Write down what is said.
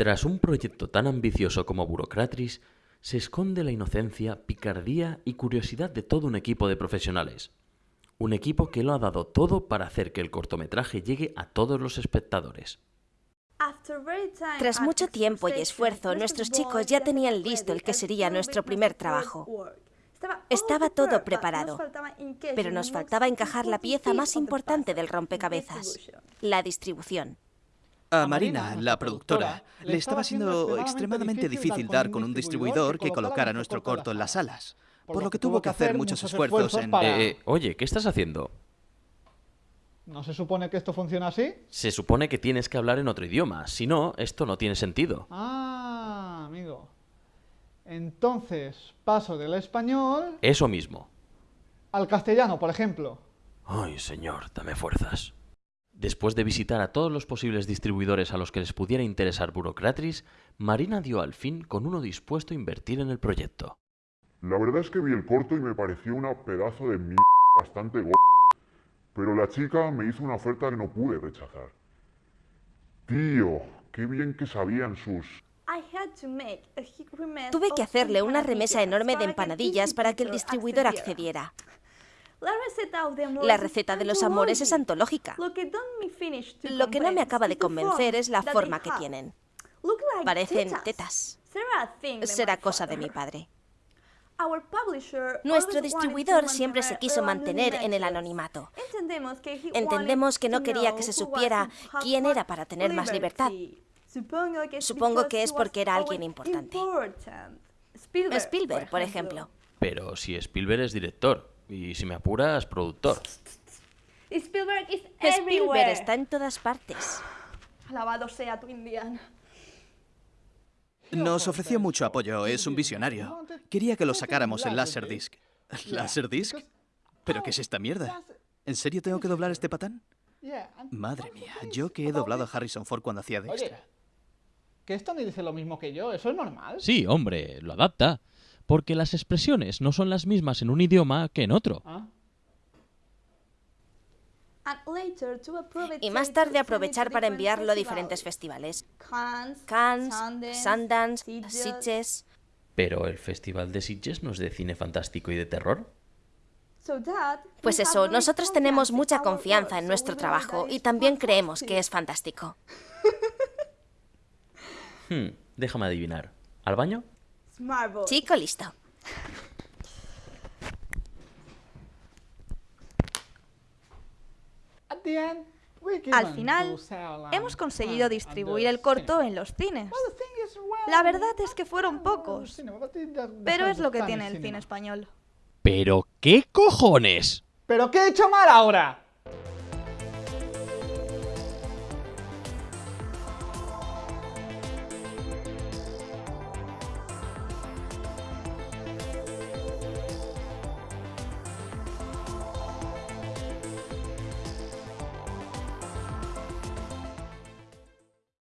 Tras un proyecto tan ambicioso como Burocratis, se esconde la inocencia, picardía y curiosidad de todo un equipo de profesionales. Un equipo que lo ha dado todo para hacer que el cortometraje llegue a todos los espectadores. Tras mucho tiempo y esfuerzo, nuestros chicos ya tenían listo el que sería nuestro primer trabajo. Estaba todo preparado, pero nos faltaba encajar la pieza más importante del rompecabezas, la distribución. A Marina, la productora, le estaba siendo extremadamente difícil dar con un distribuidor que colocara nuestro corto en las salas, por lo que tuvo que hacer muchos esfuerzos en... Eh, eh, oye, ¿qué estás haciendo? ¿No se supone que esto funciona así? Se supone que tienes que hablar en otro idioma, si no, esto no tiene sentido. Ah, amigo. Entonces, paso del español... Eso mismo. Al castellano, por ejemplo. Ay, señor, dame fuerzas. Después de visitar a todos los posibles distribuidores a los que les pudiera interesar Burocratris, Marina dio al fin con uno dispuesto a invertir en el proyecto. La verdad es que vi el corto y me pareció una pedazo de mierda bastante go... Pero la chica me hizo una oferta que no pude rechazar. Tío, qué bien que sabían sus... Tuve que hacerle una remesa enorme de empanadillas para que el distribuidor accediera. La receta de los amores es antológica. Lo que no me acaba de convencer es la forma que tienen. Parecen tetas. Será cosa de mi padre. Nuestro distribuidor siempre se quiso mantener en el anonimato. Entendemos que no quería que se supiera quién era para tener más libertad. Supongo que es porque era alguien importante. Spielberg, por ejemplo. Pero si Spielberg es director, y si me apuras, productor. Spielberg, Spielberg está en todas partes. Alabado sea tu Indiana. Nos ofreció mucho apoyo, es un visionario. Quería que lo sacáramos en Laserdisc. ¿Laserdisc? ¿Pero qué es esta mierda? ¿En serio tengo que doblar este patán? Madre mía, yo que he doblado a Harrison Ford cuando hacía de extra. ¿Que esto ni dice lo mismo que yo? ¿Eso es normal? Sí, hombre, lo adapta porque las expresiones no son las mismas en un idioma que en otro. Ah. Y más tarde aprovechar para enviarlo a diferentes festivales. Cannes, Sundance, Sitges... ¿Pero el Festival de Sitges no es de cine fantástico y de terror? Pues eso, nosotros tenemos mucha confianza en nuestro trabajo y también creemos que es fantástico. Hmm, déjame adivinar. ¿Al baño? Chico, listo. Al final, hemos conseguido distribuir el corto en los cines. La verdad es que fueron pocos, pero es lo que tiene el cine español. ¿Pero qué cojones? ¿Pero qué he hecho mal ahora?